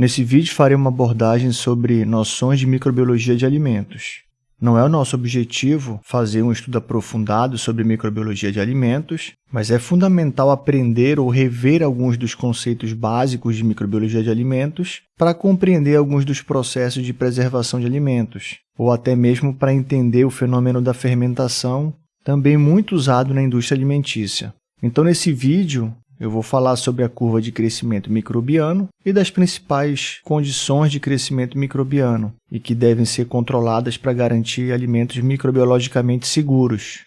Nesse vídeo farei uma abordagem sobre noções de microbiologia de alimentos. Não é o nosso objetivo fazer um estudo aprofundado sobre microbiologia de alimentos, mas é fundamental aprender ou rever alguns dos conceitos básicos de microbiologia de alimentos para compreender alguns dos processos de preservação de alimentos, ou até mesmo para entender o fenômeno da fermentação, também muito usado na indústria alimentícia. Então, nesse vídeo, eu vou falar sobre a curva de crescimento microbiano e das principais condições de crescimento microbiano e que devem ser controladas para garantir alimentos microbiologicamente seguros.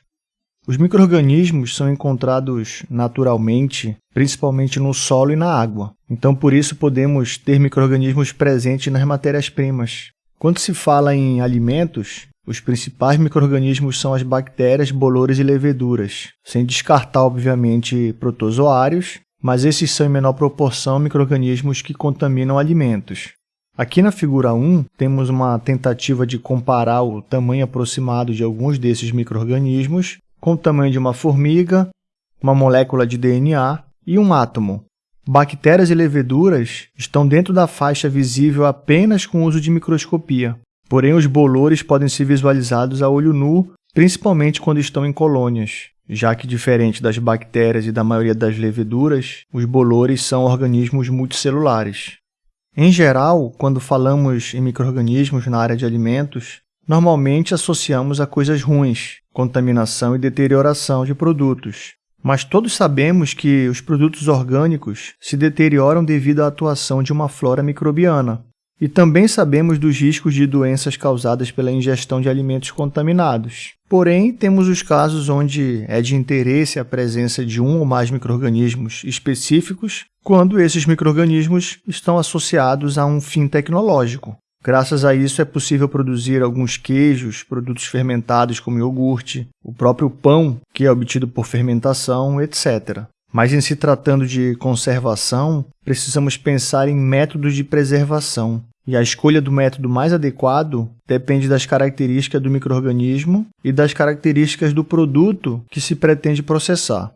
Os microrganismos são encontrados naturalmente, principalmente no solo e na água. Então, por isso, podemos ter microrganismos presentes nas matérias-primas. Quando se fala em alimentos, os principais microrganismos são as bactérias, bolores e leveduras, sem descartar, obviamente, protozoários, mas esses são em menor proporção microrganismos que contaminam alimentos. Aqui na figura 1, temos uma tentativa de comparar o tamanho aproximado de alguns desses microrganismos com o tamanho de uma formiga, uma molécula de DNA e um átomo. Bactérias e leveduras estão dentro da faixa visível apenas com o uso de microscopia. Porém, os bolores podem ser visualizados a olho nu, principalmente quando estão em colônias, já que, diferente das bactérias e da maioria das leveduras, os bolores são organismos multicelulares. Em geral, quando falamos em microrganismos na área de alimentos, normalmente associamos a coisas ruins, contaminação e deterioração de produtos. Mas todos sabemos que os produtos orgânicos se deterioram devido à atuação de uma flora microbiana, e também sabemos dos riscos de doenças causadas pela ingestão de alimentos contaminados. Porém, temos os casos onde é de interesse a presença de um ou mais microrganismos específicos, quando esses microrganismos estão associados a um fim tecnológico. Graças a isso é possível produzir alguns queijos, produtos fermentados como iogurte, o próprio pão, que é obtido por fermentação, etc. Mas em se tratando de conservação, precisamos pensar em métodos de preservação. E a escolha do método mais adequado depende das características do microorganismo e das características do produto que se pretende processar.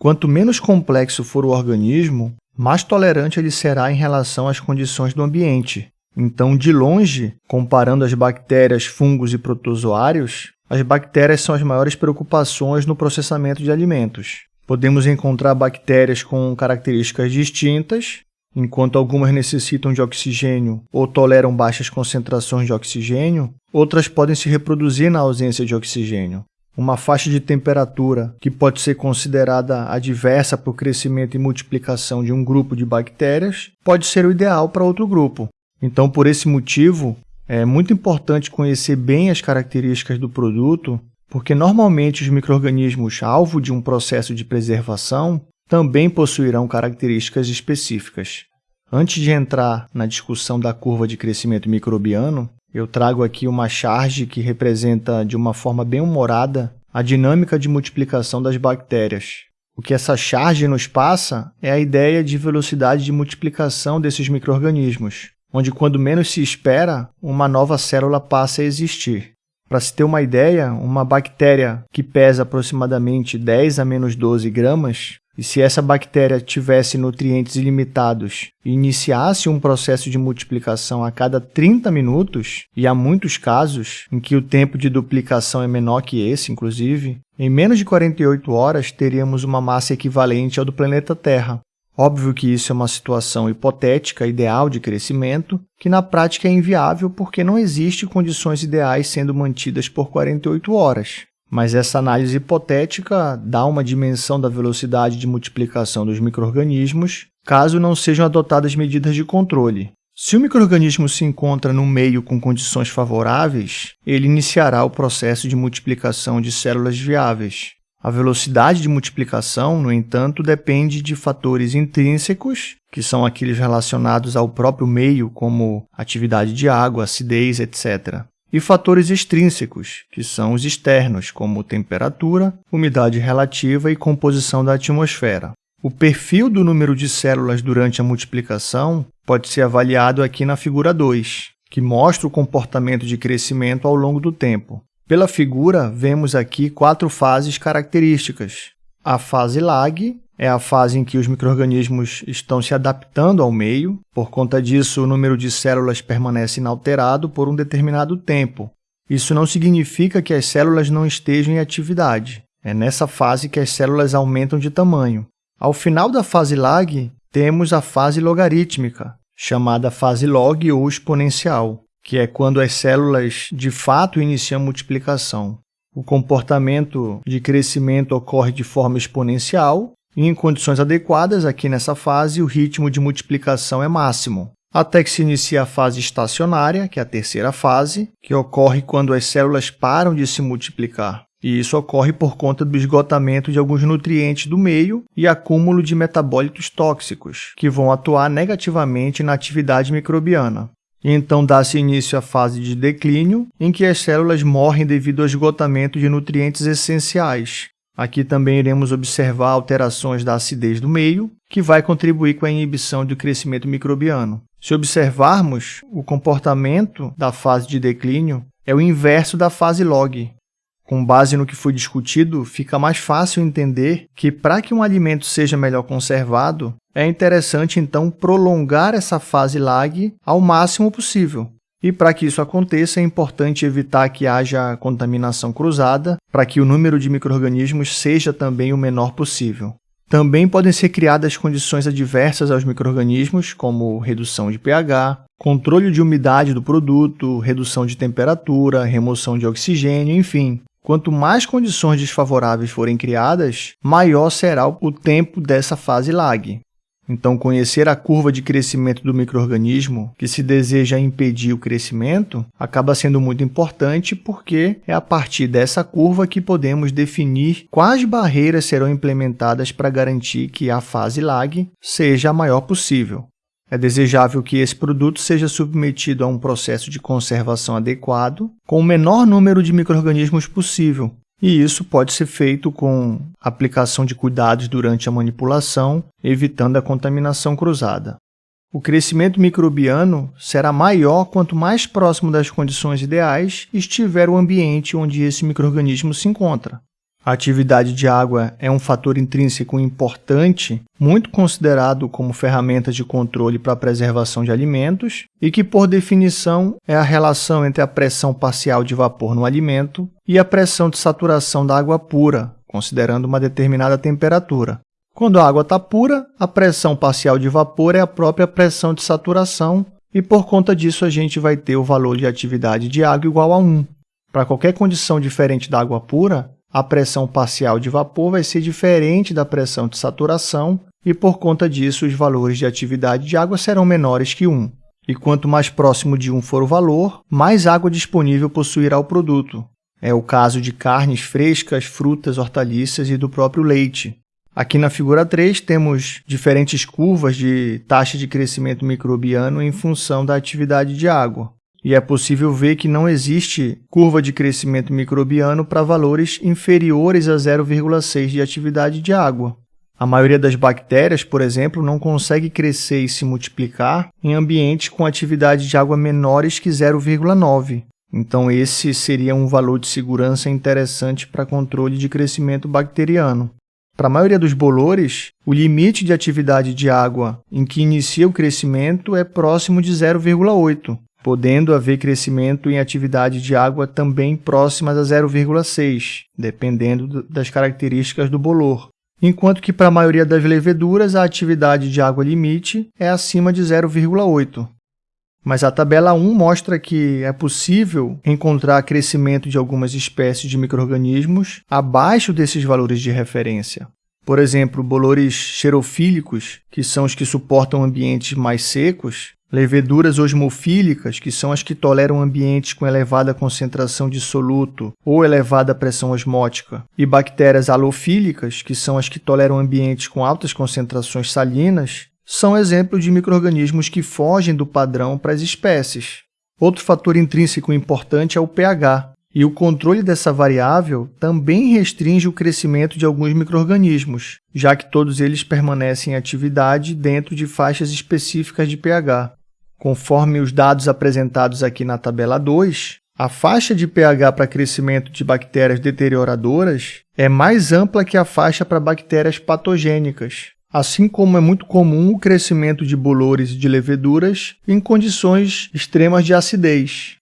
Quanto menos complexo for o organismo, mais tolerante ele será em relação às condições do ambiente. Então, de longe, comparando as bactérias, fungos e protozoários, as bactérias são as maiores preocupações no processamento de alimentos. Podemos encontrar bactérias com características distintas, enquanto algumas necessitam de oxigênio ou toleram baixas concentrações de oxigênio, outras podem se reproduzir na ausência de oxigênio. Uma faixa de temperatura que pode ser considerada adversa para o crescimento e multiplicação de um grupo de bactérias pode ser o ideal para outro grupo. Então, por esse motivo, é muito importante conhecer bem as características do produto porque normalmente os microrganismos alvo de um processo de preservação também possuirão características específicas. Antes de entrar na discussão da curva de crescimento microbiano, eu trago aqui uma charge que representa de uma forma bem humorada a dinâmica de multiplicação das bactérias. O que essa charge nos passa é a ideia de velocidade de multiplicação desses microrganismos, onde quando menos se espera, uma nova célula passa a existir. Para se ter uma ideia, uma bactéria que pesa aproximadamente 10 a menos 12 gramas, e se essa bactéria tivesse nutrientes ilimitados e iniciasse um processo de multiplicação a cada 30 minutos, e há muitos casos em que o tempo de duplicação é menor que esse, inclusive, em menos de 48 horas teríamos uma massa equivalente ao do planeta Terra, Óbvio que isso é uma situação hipotética, ideal de crescimento, que na prática é inviável porque não existe condições ideais sendo mantidas por 48 horas. Mas essa análise hipotética dá uma dimensão da velocidade de multiplicação dos microrganismos, caso não sejam adotadas medidas de controle. Se o microrganismo se encontra no meio com condições favoráveis, ele iniciará o processo de multiplicação de células viáveis. A velocidade de multiplicação, no entanto, depende de fatores intrínsecos, que são aqueles relacionados ao próprio meio, como atividade de água, acidez, etc. E fatores extrínsecos, que são os externos, como temperatura, umidade relativa e composição da atmosfera. O perfil do número de células durante a multiplicação pode ser avaliado aqui na figura 2, que mostra o comportamento de crescimento ao longo do tempo. Pela figura, vemos aqui quatro fases características. A fase lag é a fase em que os microrganismos estão se adaptando ao meio. Por conta disso, o número de células permanece inalterado por um determinado tempo. Isso não significa que as células não estejam em atividade. É nessa fase que as células aumentam de tamanho. Ao final da fase lag, temos a fase logarítmica, chamada fase log ou exponencial, que é quando as células de fato iniciam multiplicação. O comportamento de crescimento ocorre de forma exponencial em condições adequadas, aqui nessa fase, o ritmo de multiplicação é máximo, até que se inicia a fase estacionária, que é a terceira fase, que ocorre quando as células param de se multiplicar. E isso ocorre por conta do esgotamento de alguns nutrientes do meio e acúmulo de metabólitos tóxicos, que vão atuar negativamente na atividade microbiana. Então dá-se início à fase de declínio, em que as células morrem devido ao esgotamento de nutrientes essenciais. Aqui também iremos observar alterações da acidez do meio, que vai contribuir com a inibição do crescimento microbiano. Se observarmos, o comportamento da fase de declínio é o inverso da fase log, com base no que foi discutido, fica mais fácil entender que, para que um alimento seja melhor conservado, é interessante então prolongar essa fase lag ao máximo possível. E para que isso aconteça, é importante evitar que haja contaminação cruzada, para que o número de microrganismos seja também o menor possível. Também podem ser criadas condições adversas aos microrganismos, como redução de pH, controle de umidade do produto, redução de temperatura, remoção de oxigênio, enfim, Quanto mais condições desfavoráveis forem criadas, maior será o tempo dessa fase lag. Então, conhecer a curva de crescimento do microorganismo que se deseja impedir o crescimento acaba sendo muito importante porque é a partir dessa curva que podemos definir quais barreiras serão implementadas para garantir que a fase lag seja a maior possível. É desejável que esse produto seja submetido a um processo de conservação adequado, com o menor número de microrganismos possível, e isso pode ser feito com aplicação de cuidados durante a manipulação, evitando a contaminação cruzada. O crescimento microbiano será maior quanto mais próximo das condições ideais estiver o ambiente onde esse microorganismo se encontra. A atividade de água é um fator intrínseco importante, muito considerado como ferramenta de controle para a preservação de alimentos e que, por definição, é a relação entre a pressão parcial de vapor no alimento e a pressão de saturação da água pura, considerando uma determinada temperatura. Quando a água está pura, a pressão parcial de vapor é a própria pressão de saturação e, por conta disso, a gente vai ter o valor de atividade de água igual a 1. Para qualquer condição diferente da água pura, a pressão parcial de vapor vai ser diferente da pressão de saturação e, por conta disso, os valores de atividade de água serão menores que 1. E quanto mais próximo de 1 for o valor, mais água disponível possuirá o produto. É o caso de carnes frescas, frutas, hortaliças e do próprio leite. Aqui na figura 3 temos diferentes curvas de taxa de crescimento microbiano em função da atividade de água e é possível ver que não existe curva de crescimento microbiano para valores inferiores a 0,6 de atividade de água. A maioria das bactérias, por exemplo, não consegue crescer e se multiplicar em ambientes com atividade de água menores que 0,9. Então, esse seria um valor de segurança interessante para controle de crescimento bacteriano. Para a maioria dos bolores, o limite de atividade de água em que inicia o crescimento é próximo de 0,8, podendo haver crescimento em atividade de água também próximas a 0,6, dependendo das características do bolor. Enquanto que para a maioria das leveduras a atividade de água limite é acima de 0,8. Mas a tabela 1 mostra que é possível encontrar crescimento de algumas espécies de microrganismos abaixo desses valores de referência. Por exemplo, bolores xerofílicos, que são os que suportam ambientes mais secos, Leveduras osmofílicas, que são as que toleram ambientes com elevada concentração de soluto ou elevada pressão osmótica, e bactérias halofílicas, que são as que toleram ambientes com altas concentrações salinas, são exemplos de microrganismos que fogem do padrão para as espécies. Outro fator intrínseco importante é o pH, e o controle dessa variável também restringe o crescimento de alguns microrganismos, já que todos eles permanecem em atividade dentro de faixas específicas de pH. Conforme os dados apresentados aqui na tabela 2, A faixa de pH para crescimento de bactérias deterioradoras é mais ampla que a faixa para bactérias patogênicas, assim como é muito comum o crescimento de bolores e de leveduras em condições extremas de acidez.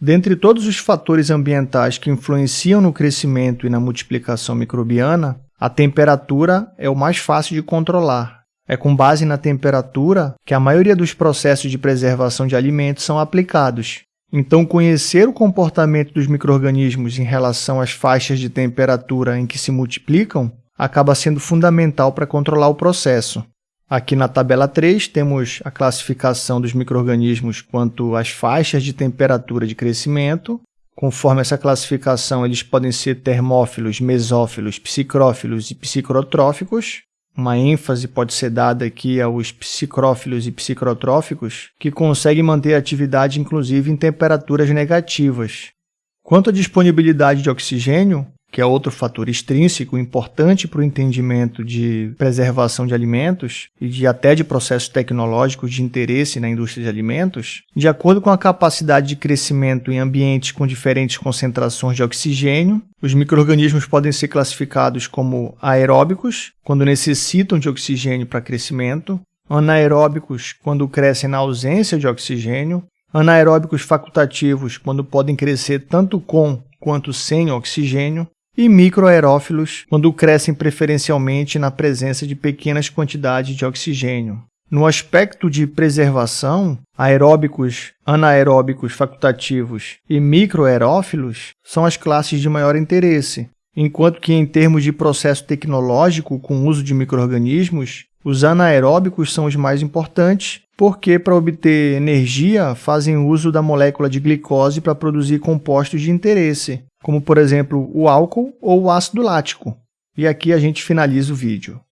Dentre todos os fatores ambientais que influenciam no crescimento e na multiplicação microbiana, a temperatura é o mais fácil de controlar. É com base na temperatura que a maioria dos processos de preservação de alimentos são aplicados. Então, conhecer o comportamento dos microrganismos em relação às faixas de temperatura em que se multiplicam acaba sendo fundamental para controlar o processo. Aqui na tabela 3 temos a classificação dos microrganismos quanto às faixas de temperatura de crescimento. Conforme essa classificação, eles podem ser termófilos, mesófilos, psicrófilos e psicrotróficos. Uma ênfase pode ser dada aqui aos psicrófilos e psicrotróficos, que conseguem manter a atividade inclusive em temperaturas negativas. Quanto à disponibilidade de oxigênio, que é outro fator extrínseco importante para o entendimento de preservação de alimentos e de até de processos tecnológicos de interesse na indústria de alimentos, de acordo com a capacidade de crescimento em ambientes com diferentes concentrações de oxigênio, os microrganismos podem ser classificados como aeróbicos, quando necessitam de oxigênio para crescimento, anaeróbicos, quando crescem na ausência de oxigênio, anaeróbicos facultativos, quando podem crescer tanto com quanto sem oxigênio, e microaerófilos, quando crescem preferencialmente na presença de pequenas quantidades de oxigênio. No aspecto de preservação, aeróbicos, anaeróbicos facultativos e microaerófilos são as classes de maior interesse, enquanto que em termos de processo tecnológico com uso de microrganismos, os anaeróbicos são os mais importantes, porque para obter energia fazem uso da molécula de glicose para produzir compostos de interesse, como por exemplo o álcool ou o ácido lático. E aqui a gente finaliza o vídeo.